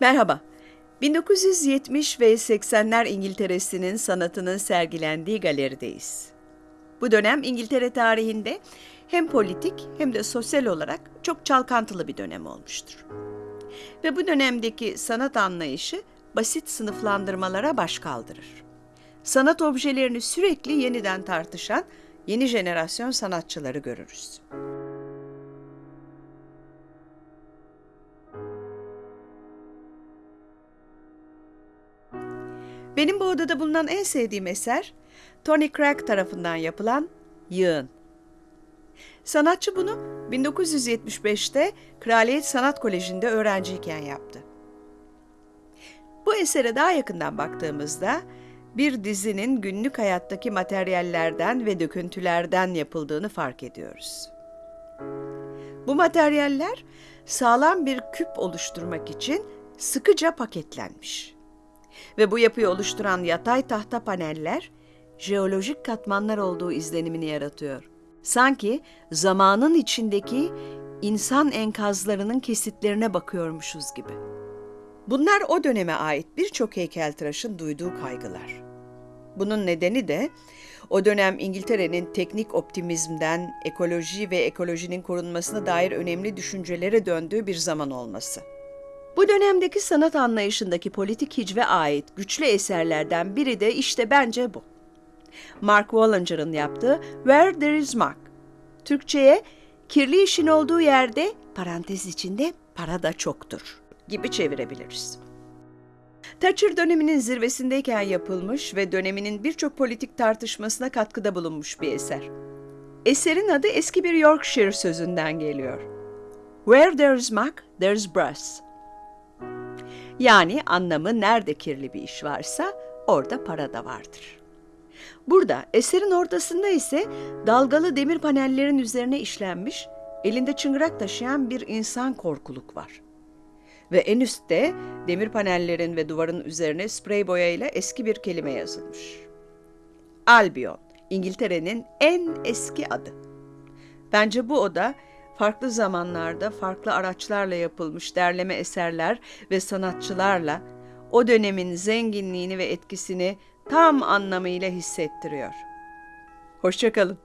Merhaba. 1970 ve 80'ler İngiltere'sinin sanatının sergilendiği galerideyiz. Bu dönem İngiltere tarihinde hem politik hem de sosyal olarak çok çalkantılı bir dönem olmuştur. Ve bu dönemdeki sanat anlayışı basit sınıflandırmalara baş kaldırır. Sanat objelerini sürekli yeniden tartışan yeni jenerasyon sanatçıları görürüz. Benim bu odada bulunan en sevdiğim eser Tony Craig tarafından yapılan Yığın. Sanatçı bunu 1975'te Kraliyet Sanat Koleji'nde öğrenciyken yaptı. Bu esere daha yakından baktığımızda bir dizinin günlük hayattaki materyallerden ve döküntülerden yapıldığını fark ediyoruz. Bu materyaller sağlam bir küp oluşturmak için sıkıca paketlenmiş. Ve bu yapıyı oluşturan yatay tahta paneller jeolojik katmanlar olduğu izlenimini yaratıyor. Sanki zamanın içindeki insan enkazlarının kesitlerine bakıyormuşuz gibi. Bunlar o döneme ait birçok heykeltıraşın duyduğu kaygılar. Bunun nedeni de o dönem İngiltere'nin teknik optimizmden ekoloji ve ekolojinin korunmasına dair önemli düşüncelere döndüğü bir zaman olması. Bu dönemdeki sanat anlayışındaki politik hicve ait güçlü eserlerden biri de işte bence bu. Mark Wallinger'ın yaptığı Where There Is Mark. Türkçe'ye kirli işin olduğu yerde parantez içinde para da çoktur gibi çevirebiliriz. Thatcher döneminin zirvesindeyken yapılmış ve döneminin birçok politik tartışmasına katkıda bulunmuş bir eser. Eserin adı eski bir Yorkshire sözünden geliyor. Where there's muck, there's brass. Yani anlamı nerede kirli bir iş varsa orada para da vardır. Burada eserin ortasında ise dalgalı demir panellerin üzerine işlenmiş, elinde çıngırak taşıyan bir insan korkuluk var. Ve en üstte demir panellerin ve duvarın üzerine sprey boyayla eski bir kelime yazılmış. Albion, İngiltere'nin en eski adı. Bence bu oda farklı zamanlarda farklı araçlarla yapılmış derleme eserler ve sanatçılarla o dönemin zenginliğini ve etkisini tam anlamıyla hissettiriyor. Hoşçakalın.